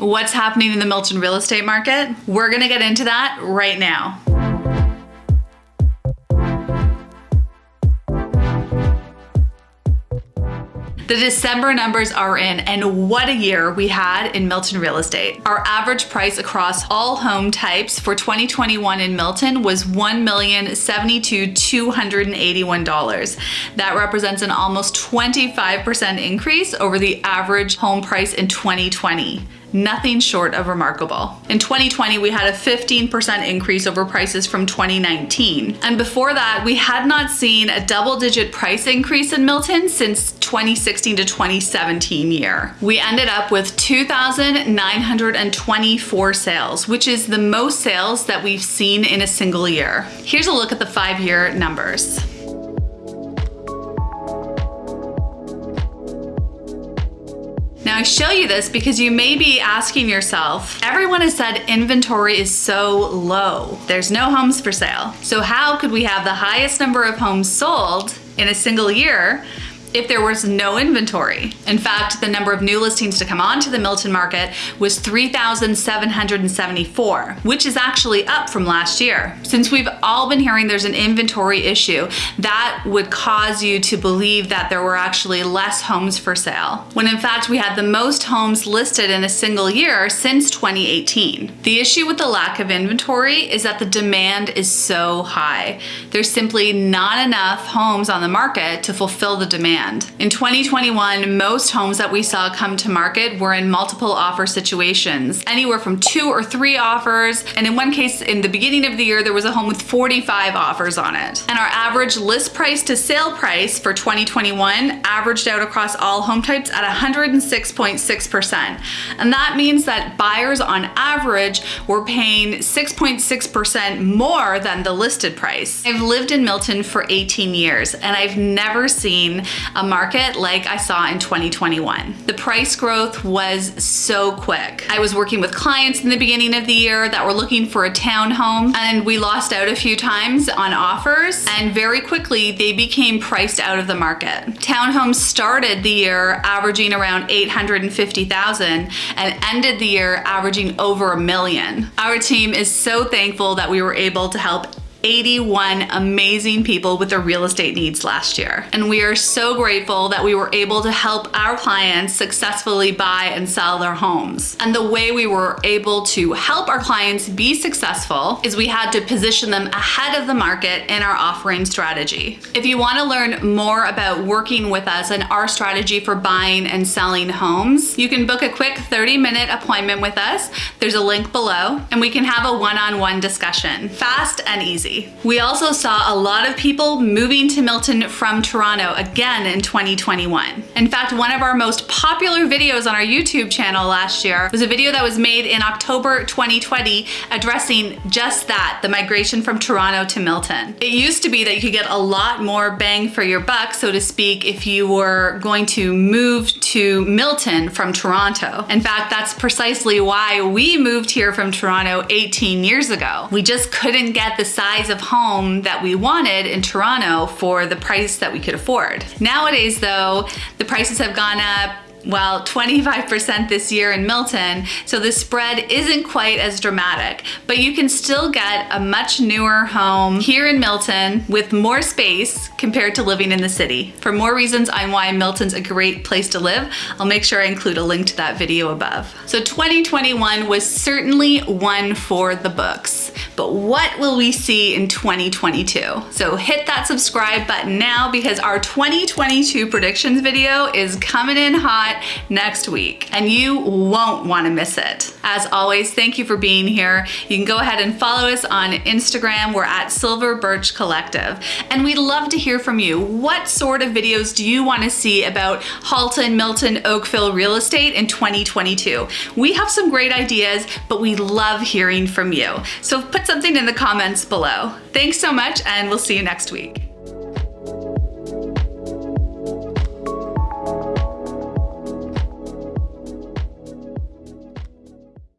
What's happening in the Milton real estate market? We're gonna get into that right now. The December numbers are in and what a year we had in Milton real estate. Our average price across all home types for 2021 in Milton was $1,072,281. That represents an almost 25% increase over the average home price in 2020 nothing short of remarkable. In 2020, we had a 15% increase over prices from 2019. And before that, we had not seen a double digit price increase in Milton since 2016 to 2017 year. We ended up with 2,924 sales, which is the most sales that we've seen in a single year. Here's a look at the five year numbers. I show you this because you may be asking yourself, everyone has said inventory is so low. There's no homes for sale. So how could we have the highest number of homes sold in a single year if there was no inventory. In fact, the number of new listings to come onto the Milton market was 3,774, which is actually up from last year. Since we've all been hearing there's an inventory issue, that would cause you to believe that there were actually less homes for sale, when in fact we had the most homes listed in a single year since 2018. The issue with the lack of inventory is that the demand is so high. There's simply not enough homes on the market to fulfill the demand demand. In 2021, most homes that we saw come to market were in multiple offer situations, anywhere from two or three offers. And in one case, in the beginning of the year, there was a home with 45 offers on it. And our average list price to sale price for 2021 averaged out across all home types at 106.6%. And that means that buyers on average were paying 6.6% more than the listed price. I've lived in Milton for 18 years and I've never seen a market like I saw in 2021. The price growth was so quick. I was working with clients in the beginning of the year that were looking for a townhome and we lost out a few times on offers and very quickly they became priced out of the market. Townhomes started the year averaging around 850,000 and ended the year averaging over a million. Our team is so thankful that we were able to help 81 amazing people with their real estate needs last year. And we are so grateful that we were able to help our clients successfully buy and sell their homes. And the way we were able to help our clients be successful is we had to position them ahead of the market in our offering strategy. If you wanna learn more about working with us and our strategy for buying and selling homes, you can book a quick 30 minute appointment with us. There's a link below and we can have a one-on-one -on -one discussion, fast and easy. We also saw a lot of people moving to Milton from Toronto again in 2021. In fact, one of our most popular videos on our YouTube channel last year was a video that was made in October 2020 addressing just that, the migration from Toronto to Milton. It used to be that you could get a lot more bang for your buck, so to speak, if you were going to move to Milton from Toronto. In fact, that's precisely why we moved here from Toronto 18 years ago. We just couldn't get the size size of home that we wanted in Toronto for the price that we could afford. Nowadays though, the prices have gone up well, 25% this year in Milton, so the spread isn't quite as dramatic, but you can still get a much newer home here in Milton with more space compared to living in the city. For more reasons on why Milton's a great place to live, I'll make sure I include a link to that video above. So 2021 was certainly one for the books, but what will we see in 2022? So hit that subscribe button now because our 2022 predictions video is coming in hot next week and you won't want to miss it. As always, thank you for being here. You can go ahead and follow us on Instagram. We're at Silver Birch Collective. And we'd love to hear from you. What sort of videos do you want to see about Halton, Milton, Oakville real estate in 2022? We have some great ideas, but we love hearing from you. So put something in the comments below. Thanks so much and we'll see you next week.